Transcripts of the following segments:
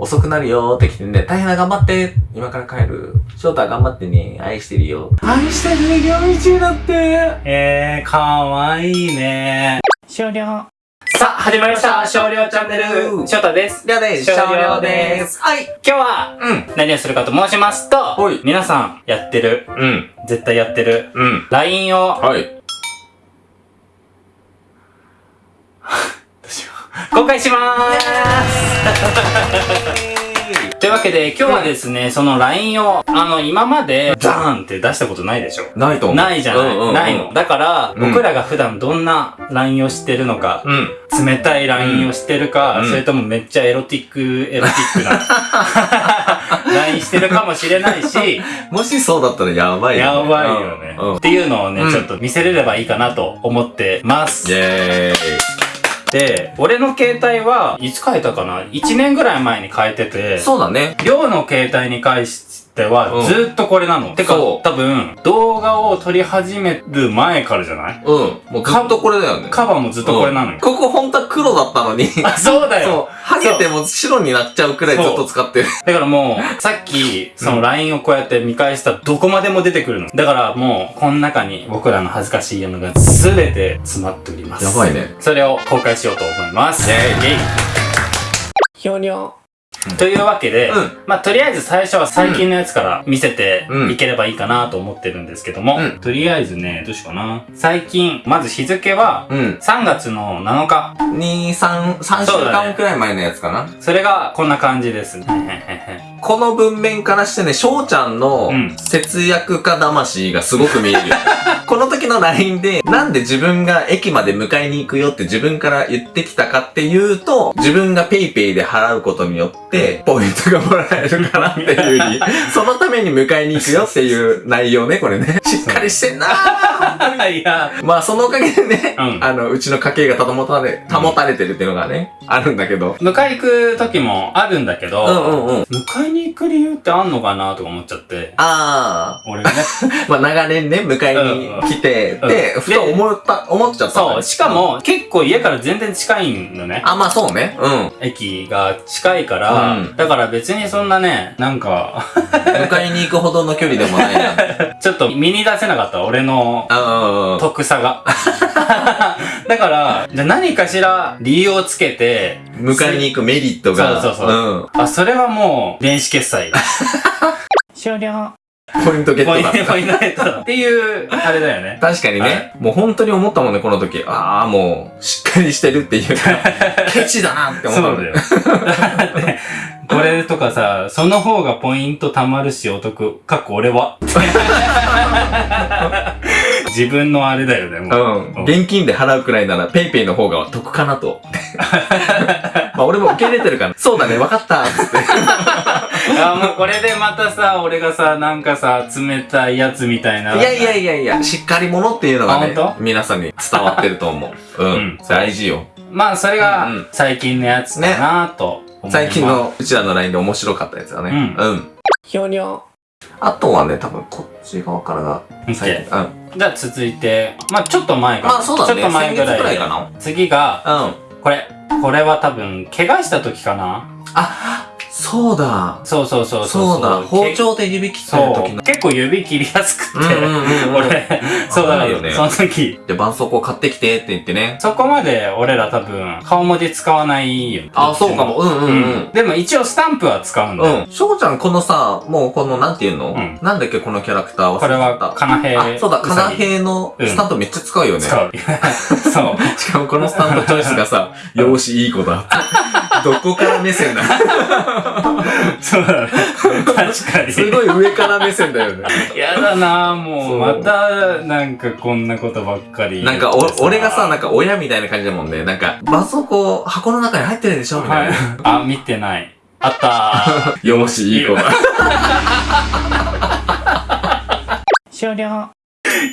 遅くなるよって来てね、大変だ頑張って今から帰る。翔太頑張ってね、愛してるよ。愛してるね、夜道だってえー、かわいいね。終了。さあ、始まりました。少量チャンネル。翔太です。りょうです。少少量量です。はい。今日は、うん。何をするかと申しますとはい、皆さんやってる、うん。絶対やってる、うん。LINE をはい。公開しまーす というわけで、今日はですね、その LINE を、あの、今まで、ザーンって出したことないでしょないと思う。ないじゃない、うんうんうんないの。だから、うん僕らが普段どんな LINE をしてるのか、うん。冷たい LINE をしてるか、うんそれともめっちゃエロティック、エロティックな LINE してるかもしれないし、もしそうだったらやばいよね。やばいよね、うん。うんっていうのをね、うんちょっと見せれればいいかなと思ってます。イェーイ。で、俺の携帯はいつ変えたかな ?1 年ぐらい前に変えてて、そうだね。りょうの携帯に関してはうんずっとこれなの。てか、そう多分、動画を撮り始める前からじゃない？うん。もうずっとこれだよね。カバーもずっとこれなのよ。ここ本当は黒だったのに。あ、そうだよそう。ハゲても白になっちゃうくらいずっと使ってる。だからもう、さっき、その LINE をこうやって見返したらどこまでも出てくるの。だからもう、この中に僕らの恥ずかしいのが全て詰まっております。やばいね。それを公開しようと思います。イェイイェイひょにょ。というわけで、うんまあ、とりあえず最初は最近のやつから見せてうんいければいいかなと思ってるんですけども、うんとりあえずね、どうしようかな。最近、まず日付は、うん。3月の7日。2、3、3週間くらい前のやつかな。それがこんな感じです。この文面からしてね、翔ちゃんのうん節約家魂がすごく見えるよ。この時の LINE で、なんで自分が駅まで迎えに行くよって自分から言ってきたかっていうと、自分が PayPay で払うことによって、ポイントがもらえるからっていうより、そのために迎えに行くよっていう内容ね、これね。しっかりしてんなー いや、まあそのおかげでね、うんあの、うちの家計が保たれ、保たれてるっていうのがね、あるんだけど。迎え行く時もあるんだけど、うんうんうん。迎えに行く理由ってあんのかなとか思っちゃって。あ俺がね。あ、まあ長年ね、迎えに来て、うんで、うんふと思った、思っちゃった。そう、しかも結構家から全然近いのね。あ、まあそうね。うん。駅が近いから、うんだから別にそんなね、なんか、迎えに行くほどの距離でもないな。ちょっと身に出せなかった、俺のうんうんうん。得さが。だから、じゃあ何かしら理由をつけて、迎えに行くメリットが。そうそうそううん。あ、それはもう、電子決済。終了。ポイントゲッポイント、トだったポ。イントゲットっていう、あれだよね。確かにね、もう本当に思ったもんね、この時。ああ、もう、しっかりしてるっていうか、ケチだなって思ったもんだよ。だって、これとかさ、その方がポイント貯まるしお得。かっこ俺は。自分のあれだよね、もう。うん。現金で払うくらいなら、ペイペイの方が得かなと。まあ俺も受け入れてるから、そうだね、分かった、つって。あ、もうこれでまたさ、俺がさ、なんかさ、冷たいやつみたいな。いやいやいやいや、しっかり者っていうのがね皆さんに伝わってると思う。うん。うん大事よ。まあ、それが最近のやつかなと思います。最近。のうちらの LINE で面白かったやつだね。うんうん。ひょにょ。あとはね、多分こっち側からが最近。うん。じゃあ続いて、まあちょっと前かまあそうだね。ちょっと前ぐらいかな。次が、うん。これ。これは多分、怪我した時かなあ、そうだ。そうそうそうそうだ。包け丁で指切ってる。時の。結構指切りやすくて。うんうんうんうん俺、そうだよね。その時。で、絆創膏買ってきてって言ってね。そこまで俺ら多分、顔文字使わないよ。あ、そうかも。うんうんうん。でも一応スタンプは使うんだよ。うん。翔ちゃん、このさ、もうこの、なんていうの、うんなんだっけ、このキャラクターは。これは、かなへあ、そうだ、うさぎカナヘイのスタンプめっちゃ使うよね。使う。そう。しかもこのスタンプチョイスがさ、容姿いい子だ。どこから目線だ？そうだね。確かに。すごい上から目線だよね。やだなぁ、もそうう、また、なんかこんなことばっかり。なんか、お、俺がさ、なんか親みたいな感じだもんね。なんか、絆創膏箱の中に入ってるでしょみたはいいな。。あ、見てない。あったー。容姿いい子だ。終了。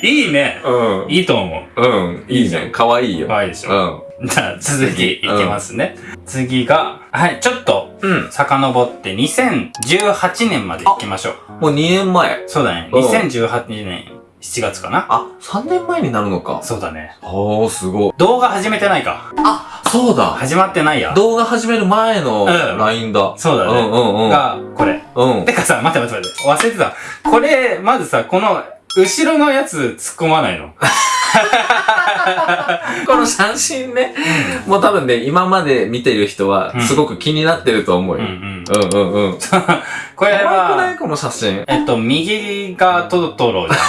いいね。うん。いいと思う。うん。いいね。かわいいよ。可愛いでしょ。うん。じゃあ、続きいきますね。次が、はい、ちょっと、うん。遡って2018年まで行きましょう。もう2年前。そうだね。うん2018年7月かな。あ、3年前になるのか。そうだね。おー、すごい。動画始めてないか。あ、そうだ。始まってないや。動画始める前のうん LINE だ。そうだね。うんうんうん。が、これ。うん。てかさ、待って待って待って。忘れてた。これ、まずさ、この、後ろのやつ突っ込まないの。この写真ね、もう多分ね、今まで見てる人はうん、すごく気になってると思ううんうよ。ん。うんうんうん。これは、ない？この写真。えっと、右がトトロじゃな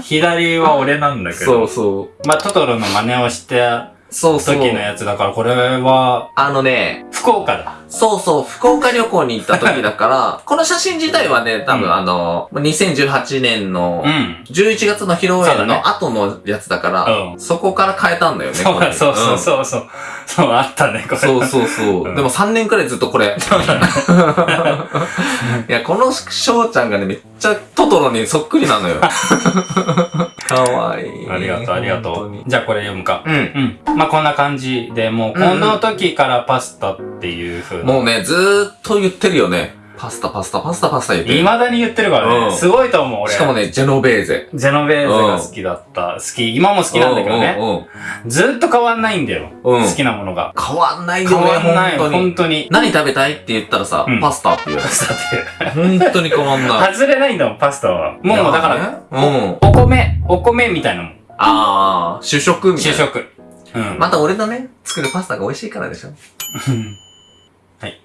い。左は俺なんだけそうど。そう。まあ、トトロの真似をしたそうそう。時のやつだから、これは、あのね、福岡だ。そうそう、福岡旅行に行った時だから、この写真自体はね、多うん分あの、2018年のうん。11月の披露宴そうだねの後のやつだから、うんそこから変えたんだよね。そうそうそうそうそう。そう、あったね、これ。そうそうそう。うんでも3年くらいずっとこれ。いや、この翔ちゃんがね、めっちゃトトロにそっくりなのよ。かわいい。ありがとう、ありがとう。じゃあこれ読むか。うん。うん。まあ、こんな感じで、もう、この時からパスタっていう風な。もうね、ずーっと言ってるよね。パスタ、パスタ、パスタ、パスタ言ってる。未だに言ってるからね。うんすごいと思う、俺。しかもね、ジェノベーゼ。ジェノベーゼが好きだった。好き。今も好きなんだけどね。うんうんうんずっと変わんないんだよ。うん好きなものが。変わんないよ変ね、わんない、本当に。本当に。何食べたいって言ったらさ、うんパスタって言うパ。スタって。本当に変わんない。外れないんだもん、パスタは。もう、だから、ね、うん。お米、お米みたいなもん。あー、主食みたいな。主食。うん。また俺のね、作るパスタが美味しいからでしょ。はい。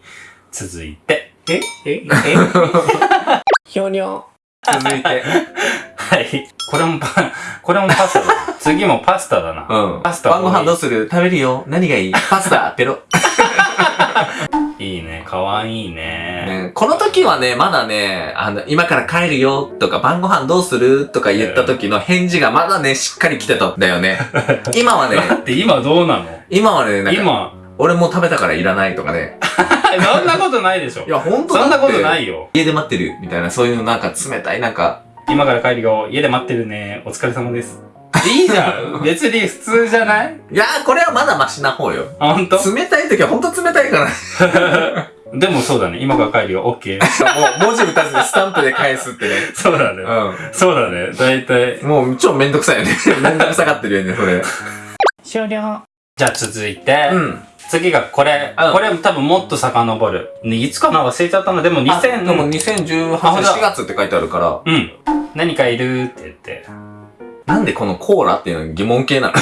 続いて。えええ ひょにょ。続いて。はい。これもパ、これもパスタだ。次もパスタだな。うん。パスタ晩ご飯どうする？食べるよ。何がいい？パスタ、ペロ。いいね。かわいいね。ね、この時はね、まだね、あの、今から帰るよとか、晩ご飯どうする？とか言った時の返事がまだね、しっかり来てたんだよね。今はね、だって今どうなの？今はね、なんか、今、俺もう食べたからいらないとかね。そんなことないでしょい。や、ほんとそんなことないよ。家で待ってるみたいな、そういうのなんか冷たい、なんか、今から帰るよ。家で待ってるね。お疲れ様です。いいじゃん。別に普通じゃない？いやー、これはまだマシな方よ。あ、ほんと冷たい時はほんと冷たいから。でもそうだね。今から帰るよ。オッケー。もう文字打たずにスタンプで返すってね。そうだね。うそうだね。だいたい。ん。もう超めんどくさいよね。めんどくさがってるよね、それ。終了。じゃあ続いて、うん。次がこれ、うんこれ多分もっと遡る。ねいつかな忘れちゃったの。でもあで2000も2018あほんとだ年4月って書いてあるから、うん。何かいるって言って。なんでこのコーラっていうの疑問系なの？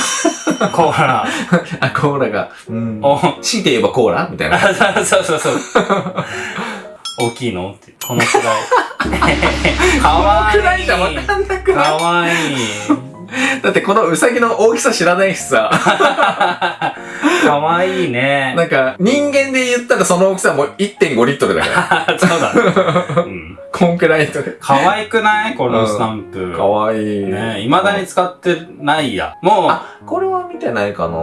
コーラ。あ、コーラが、うん。お、強いて言えばコーラ？みたいな。あそうそうそう。大きいの？って。このくらい。かわいい。くらいじゃわかんなくない？かわいい。だってこのウサギの大きさ知らないしさ。かわいいね。なんか、人間で言ったらその大きさはもう1.5リットルだから。そうだね。うん。こんくらいとか。かわいくない？このスタンプ。かわいい。ね未だに使ってないや。もう、あ、これは見てないかな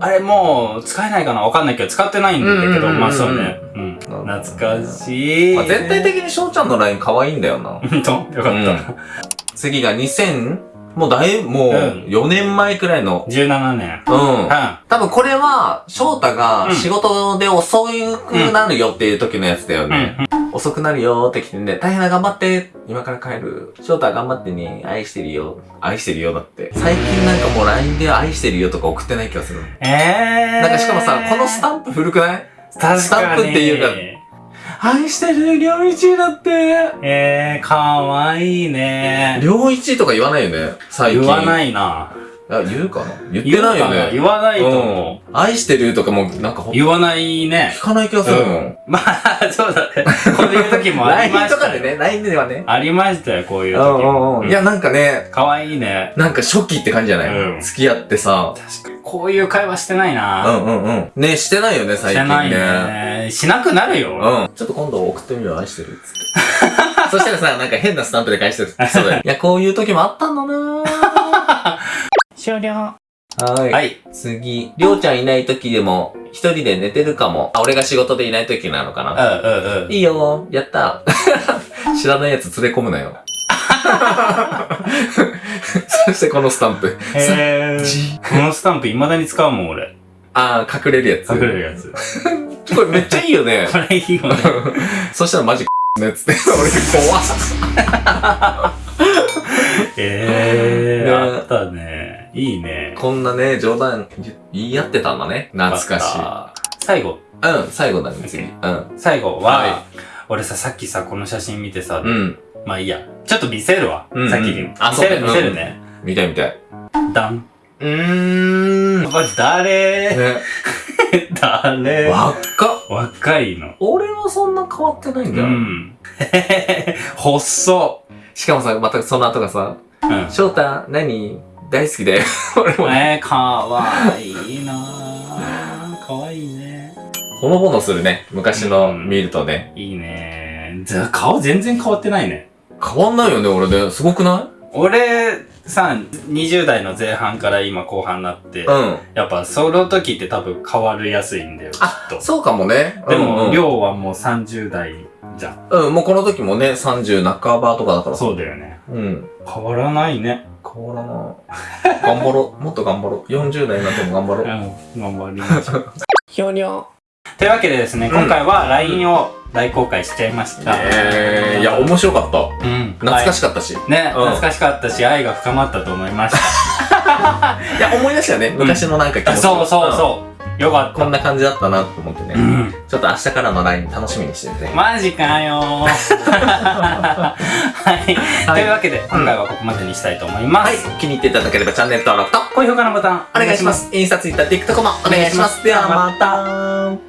あれもう使えないかな？わかんないけど、使ってないんだけど、うんうんうんうんまあそうね。うん。懐かしい。まあ、全体的に翔ちゃんのライン可愛いんだよな。ほんとよかった。次が2000、もうだいぶ、もううん4年前くらいの。17年。うんう。ん。多分これは、翔太がうん仕事で遅くなるよっていう時のやつだよね。遅くなるよって来てね、大変だ頑張って、今から帰る。翔太は頑張ってね、愛してるよ。愛してるよだって。最近なんかもう LINE で愛してるよとか送ってない気がする。えー。なんかしかもさ、このスタンプ古くない？スタンプっていうか愛してる、良一だって。えー、かわいいね。良一とか言わないよね、最近。言わないな。あ、言うかな？言ってないよね。言わないと思う。うん。愛してるとかも、なんかほ、言わないね聞。かない気がするもん。うん。まあ、そうだね。こういう時もありま LINE したよ。とかでね、LINE ではね。ありましたよ、こういううん時うんうん。いや、なんかね、かわいいね。なんか初期って感じじゃない、うん付き合ってさ。確かに。こういう会話してないうな。んうんうん。ね、してないよね、最近ね。してないね。しなくなるよ。うん。ちょっと今度送ってみよう、愛してるっつって。そしたらさ、なんか変なスタンプで返してる。そうだよ。いや、こういう時もあったんだな終了。ぁ。はい。はい。次。りょうちゃんいない時でも、一人で寝てるかも。あ、俺が仕事でいない時なのかうんな。うんうん。いいよやった 知らないやつ連れ込むなよ。そしてこのスタンプ。へー。じこのスタンプ未だに使うもん、俺。あー、隠れるやつ。隠れるやつ。これめっちゃいいよね。これいいよね。そしたらマジねっつって。俺怖っ。えー、ねあったね。いいね。こんなね、冗談言言い合ってたんだね。懐かしい。最後、うん、最後だね、次。うん。最後は、はい俺さ、さっきさ、この写真見てさ、うん。まあいいや。ちょっと見せるわ。うんうんさっきに。あ見せる、見せるね。見たい見たい。ダン。うーん。これ誰？ね、誰？若っ。若いの。俺はそんな変わってないんうだよ。ん。細しかもさ、またその後がさ、っ。うん。翔太、何？大好きだよ。俺も、えー、かわいいなぁ。かわいいね。ほのぼのするね。昔の見るとね。いいねじゃ顔全然変わってないね。変わんないよね、俺ね。すごくな俺さ、20代の前半から今後半になって、いうん。やっぱその時って多分変わりやすいんだよ、きっと。そうかもね。でも、うん量はもう30代じゃん。うん、うん、もうこの時もね、30半ばとかだから。そうだよね。うん。変わらないね。変わらない。頑張ろう。もっと頑張ろう。40代になっても頑張ろう。うん、頑張りましょう。ひょにょ。というわけでですね、今回は LINE を大公開しちゃいました。えー、いや、面白かった。うん。懐かしかったし。いはいね、うん懐かしかったし、愛が深まったと思いました。や、思い出したよね。昔のなんか気持ち。そうそううん。そう。よかった。こんな感じだったなと思ってね。うん。ちょっと明日からの LINE 楽しみにしてて。マジかよー。はい。というわけで、今回はここまでにしたいと思いまはいす。。気に入っていただければチャンネル登録と高評価のボタンお願いしま。す。インスタ、ツイッター、TikTok もお願いします。ではまた。